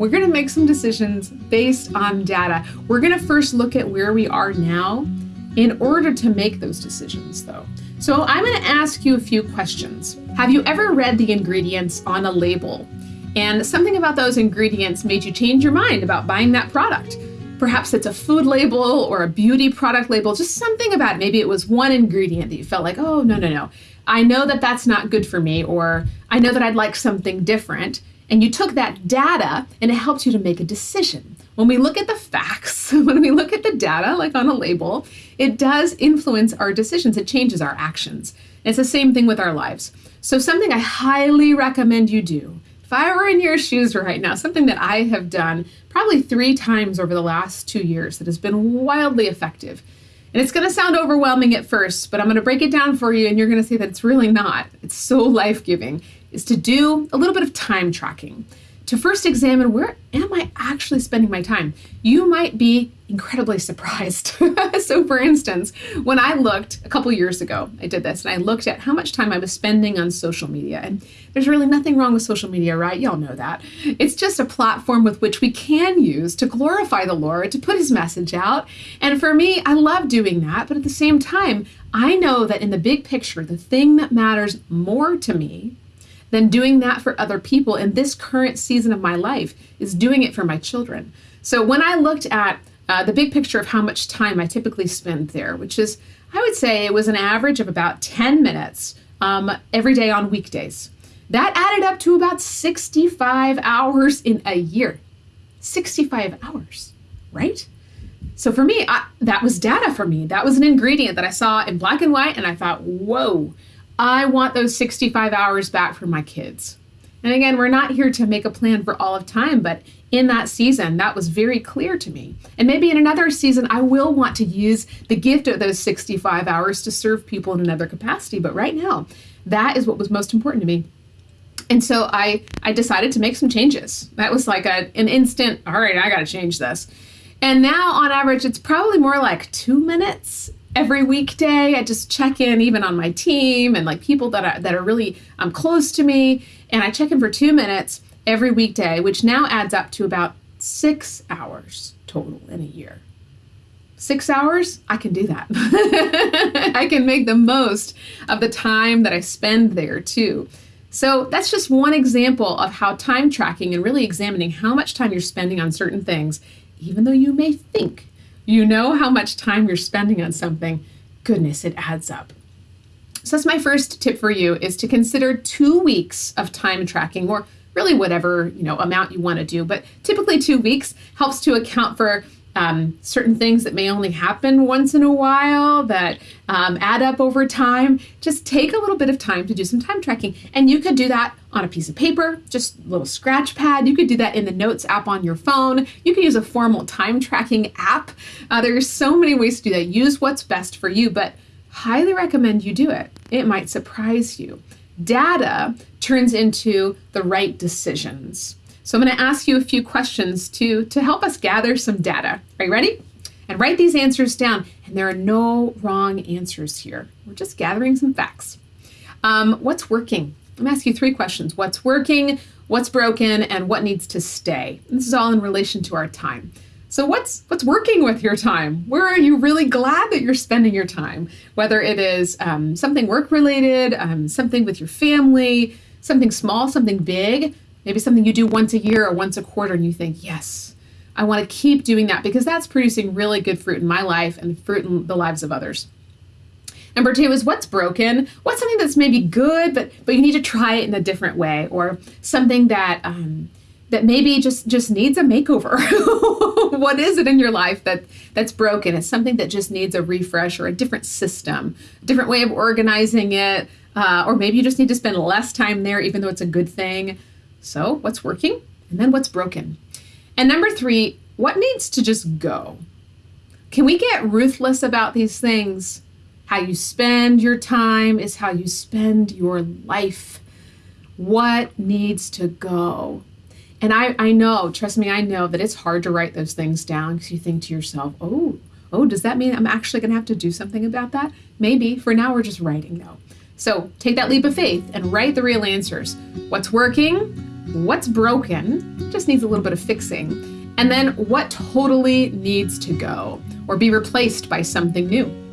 we're going to make some decisions based on data. We're going to first look at where we are now in order to make those decisions, though. So I'm going to ask you a few questions. Have you ever read the ingredients on a label? And something about those ingredients made you change your mind about buying that product. Perhaps it's a food label or a beauty product label, just something about it. Maybe it was one ingredient that you felt like, oh, no, no, no. I know that that's not good for me, or I know that I'd like something different. And you took that data and it helped you to make a decision. When we look at the facts, when we look at the data, like on a label, it does influence our decisions. It changes our actions. And it's the same thing with our lives. So, something I highly recommend you do if I were in your shoes right now, something that I have done probably three times over the last two years that has been wildly effective. And it's going to sound overwhelming at first, but I'm going to break it down for you, and you're going to see that it's really not. It's so life giving, is to do a little bit of time tracking to first examine where am I actually spending my time? You might be incredibly surprised. so, for instance, when I looked a couple years ago, I did this and I looked at how much time I was spending on social media. And there's really nothing wrong with social media, right? Y'all know that. It's just a platform with which we can use to glorify the Lord, to put his message out. And for me, I love doing that. But at the same time, I know that in the big picture, the thing that matters more to me than doing that for other people in this current season of my life is doing it for my children. So when I looked at uh, the big picture of how much time I typically spend there, which is, I would say it was an average of about 10 minutes um, every day on weekdays. That added up to about 65 hours in a year. 65 hours, right? So for me, I, that was data for me. That was an ingredient that I saw in black and white, and I thought, whoa, I want those 65 hours back for my kids. And again, we're not here to make a plan for all of time, but in that season, that was very clear to me. And maybe in another season, I will want to use the gift of those 65 hours to serve people in another capacity. But right now, that is what was most important to me. And so I, I decided to make some changes. That was like a, an instant, all right, I got to change this. And now, on average, it's probably more like two minutes every weekday i just check in even on my team and like people that are that are really um, close to me. And i check in for two minutes every weekday which now adds up to about six hours total in a year. Six hours? I can do that. I can make the most of the time that i spend there too. So that's just one example of how time tracking and really examining how much time you're spending on certain things even though you may think you know how much time you're spending on something, goodness, it adds up. So that's my first tip for you is to consider 2 weeks of time tracking or really whatever, you know, amount you want to do, but typically 2 weeks helps to account for um, certain things that may only happen once in a while that um, add up over time. Just take a little bit of time to do some time tracking. And you could do that on a piece of paper, just a little scratch pad. You could do that in the Notes app on your phone. You can use a formal time tracking app. Uh, are so many ways to do that. Use what's best for you, but highly recommend you do it. It might surprise you. Data turns into the right decisions. So I'm going to ask you a few questions to, to help us gather some data. Are you ready? And write these answers down. And there are no wrong answers here. We're just gathering some facts. Um, what's working? I'm going to ask you three questions. What's working, what's broken, and what needs to stay? This is all in relation to our time. So what's what's working with your time? Where are you really glad that you're spending your time? Whether it is um, something work related, um, something with your family, something small, something big. Maybe something you do once a year or once a quarter, and you think, yes, I want to keep doing that because that's producing really good fruit in my life and fruit in the lives of others. Number two is what's broken. What's something that's maybe good, but but you need to try it in a different way, or something that um, that maybe just just needs a makeover. what is it in your life that that's broken? It's something that just needs a refresh or a different system, different way of organizing it, uh, or maybe you just need to spend less time there, even though it's a good thing. So, what's working? And then what's broken? And number three, what needs to just go? Can we get ruthless about these things? How you spend your time is how you spend your life. What needs to go? And I, I know, trust me, I know that it's hard to write those things down because you think to yourself, oh, oh, does that mean I'm actually going to have to do something about that? Maybe. For now, we're just writing though. So take that leap of faith and write the real answers. What's working? What's broken, just needs a little bit of fixing, and then what totally needs to go or be replaced by something new.